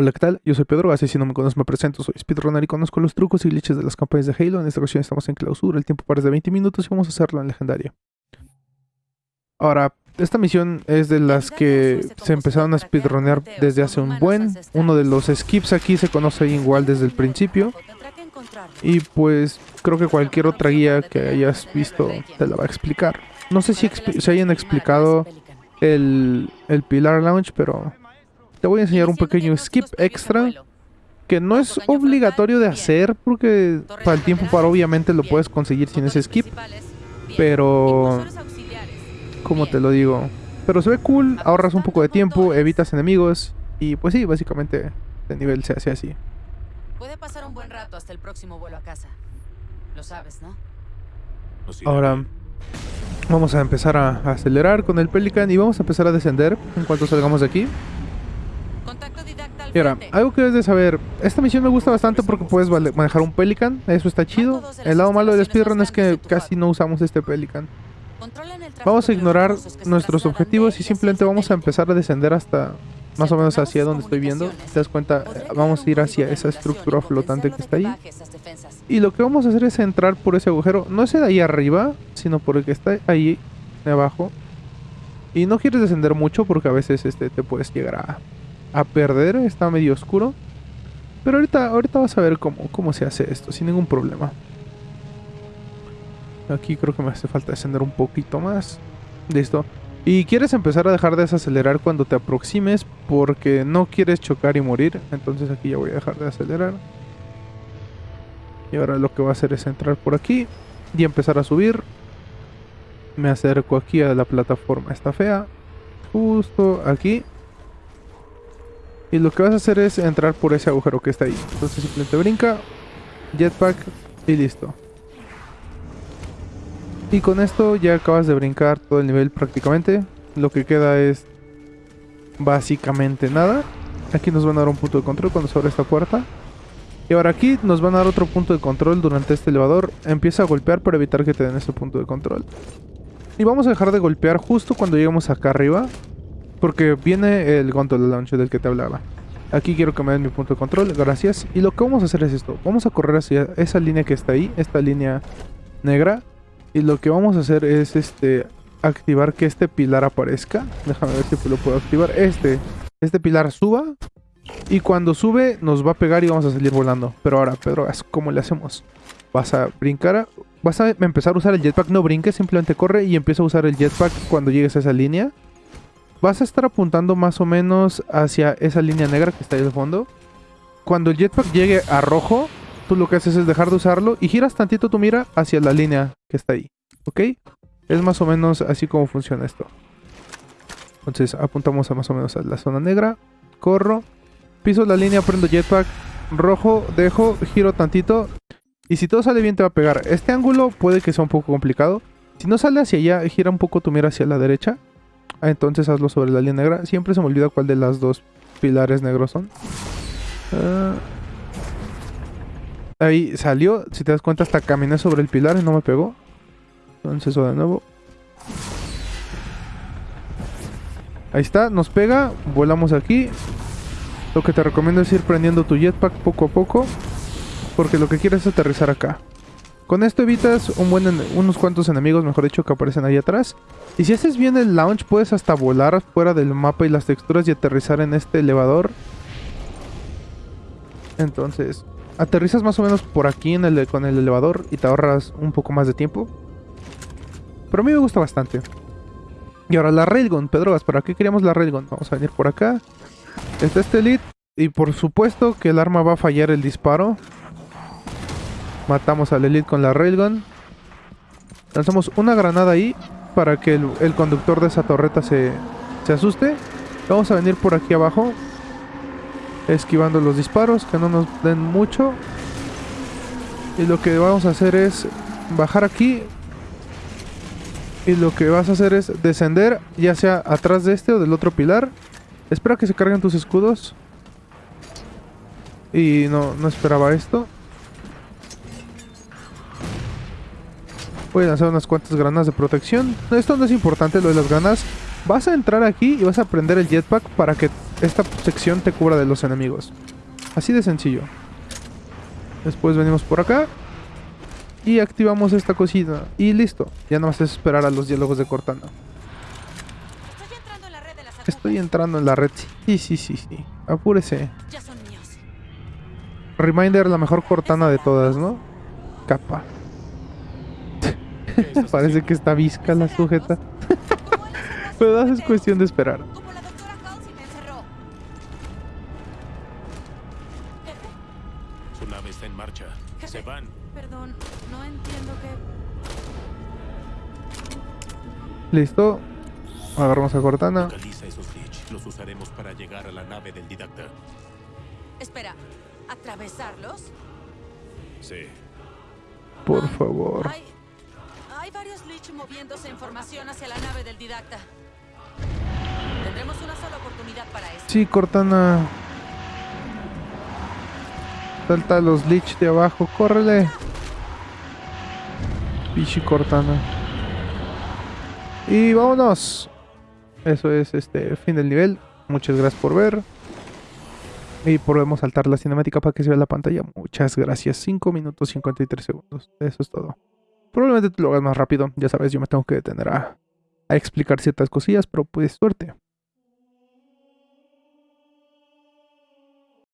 Hola, ¿qué tal? Yo soy Pedro, así si no me conoces me presento, soy speedrunner y conozco los trucos y glitches de las campañas de Halo. En esta ocasión estamos en clausura, el tiempo para de 20 minutos y vamos a hacerlo en legendario. Ahora, esta misión es de las que se empezaron a speedrunnear desde hace un buen. Uno de los skips aquí se conoce igual desde el principio. Y pues creo que cualquier otra guía que hayas visto te la va a explicar. No sé si se hayan explicado el, el Pilar Launch, pero te voy a enseñar un pequeño skip extra que no es obligatorio de hacer porque para el tiempo para obviamente lo puedes conseguir sin ese skip. Pero... Como te lo digo? Pero se ve cool, ahorras un poco de tiempo, evitas enemigos y pues sí, básicamente el nivel se hace así. Puede pasar un buen rato hasta el próximo vuelo a casa. Lo sabes, ¿no? Ahora vamos a empezar a acelerar con el Pelican y vamos a empezar a descender en cuanto salgamos de aquí. Y ahora, algo que debes de saber, esta misión me gusta bastante porque puedes manejar un Pelican, eso está chido. El lado malo del speedrun es que casi no usamos este Pelican. Vamos a ignorar nuestros objetivos y simplemente vamos a empezar a descender hasta más o menos hacia donde estoy viendo. Te das cuenta, vamos a ir hacia esa estructura flotante que está ahí. Y lo que vamos a hacer es entrar por ese agujero, no ese de ahí arriba, sino por el que está ahí abajo. Y no quieres descender mucho porque a veces este, te puedes llegar a a perder, está medio oscuro. Pero ahorita, ahorita vas a ver cómo, cómo se hace esto, sin ningún problema. Aquí creo que me hace falta descender un poquito más. Listo. Y quieres empezar a dejar de desacelerar cuando te aproximes porque no quieres chocar y morir. Entonces aquí ya voy a dejar de acelerar. Y ahora lo que voy a hacer es entrar por aquí y empezar a subir. Me acerco aquí a la plataforma esta fea. Justo aquí. Y lo que vas a hacer es entrar por ese agujero que está ahí. Entonces simplemente brinca, jetpack y listo. Y con esto ya acabas de brincar todo el nivel prácticamente. Lo que queda es básicamente nada. Aquí nos van a dar un punto de control cuando se abre esta puerta. Y ahora aquí nos van a dar otro punto de control durante este elevador. Empieza a golpear para evitar que te den ese punto de control. Y vamos a dejar de golpear justo cuando lleguemos acá arriba. Porque viene el gondola launch del que te hablaba. Aquí quiero que me den mi punto de control, gracias. Y lo que vamos a hacer es esto. Vamos a correr hacia esa línea que está ahí, esta línea negra. Y lo que vamos a hacer es este activar que este pilar aparezca. Déjame ver si lo puedo activar. Este, este pilar suba. Y cuando sube nos va a pegar y vamos a salir volando. Pero ahora, Pedro, ¿cómo le hacemos? Vas a brincar, vas a empezar a usar el jetpack. No brinques, simplemente corre y empieza a usar el jetpack cuando llegues a esa línea vas a estar apuntando más o menos hacia esa línea negra que está ahí al fondo. Cuando el jetpack llegue a rojo, tú lo que haces es dejar de usarlo y giras tantito tu mira hacia la línea que está ahí. ¿Ok? Es más o menos así como funciona esto. Entonces apuntamos a más o menos a la zona negra. Corro. Piso la línea, prendo jetpack. Rojo, dejo, giro tantito. Y si todo sale bien te va a pegar. Este ángulo puede que sea un poco complicado. Si no sale hacia allá, gira un poco tu mira hacia la derecha. Ah, entonces hazlo sobre la línea negra. Siempre se me olvida cuál de las dos pilares negros son. Ah. ahí salió. Si te das cuenta, hasta caminé sobre el pilar y no me pegó. Entonces eso de nuevo. Ahí está, nos pega. Volamos aquí. Lo que te recomiendo es ir prendiendo tu jetpack poco a poco. Porque lo que quieres es aterrizar acá. Con esto evitas unos cuantos enemigos, mejor dicho, que aparecen ahí atrás. Y si haces bien el launch, puedes hasta volar fuera del mapa y las texturas y aterrizar en este elevador. Entonces, aterrizas más o menos por aquí en el, con el elevador y te ahorras un poco más de tiempo. Pero a mí me gusta bastante. Y ahora la Railgun, Pedro, ¿para qué queríamos la Railgun? Vamos a venir por acá. Está este elite. Y por supuesto que el arma va a fallar el disparo. Matamos al Elite con la Railgun. Lanzamos una granada ahí para que el, conductor de esa torreta se, se asuste. Vamos a venir por aquí abajo. Esquivando los disparos, que no nos den mucho. Y lo que vamos a hacer es bajar aquí. Y lo que vas a hacer es descender, ya sea atrás de este o del otro pilar. Espera que se carguen tus escudos. Y no, no esperaba esto. Voy a lanzar unas cuantas granadas de protección. Esto no es importante, lo de las granadas. Vas a entrar aquí y vas a prender el jetpack para que esta sección te cubra de los enemigos. Así de sencillo. Después venimos por acá. Y activamos esta cosita. Y listo. Ya nada más es esperar a los diálogos de Cortana. Estoy entrando en la red. Sí, sí, sí, sí. Apúrese. Reminder, la mejor Cortana de todas, ¿no? Capa. ¿Qué estás Parece que está visca la sujeta. Pero es cuestión de esperar. Su nave está en marcha. Se van. perdón, no entiendo qué. Listo. Agarramos a Cortana. Localiza esos glitch. Los usaremos para llegar a la nave del didacta. Espera, ¿atravesarlos? Sí. Por favor. Hay, hay varios Lich moviéndose en formación hacia la nave del didacta. Tendremos una sola oportunidad para esto. Sí, Cortana. Salta a los Lich de abajo. Córrele. Pichi Cortana. Y vámonos. Eso es este fin del nivel. Muchas gracias por ver. Y podemos saltar la cinemática para que se vea la pantalla. Muchas gracias. 5 minutos 53 segundos. Eso es todo. Probablemente tú lo hagas más rápido. Ya sabes, yo me tengo que detener a, a explicar ciertas cosillas, pero pues suerte.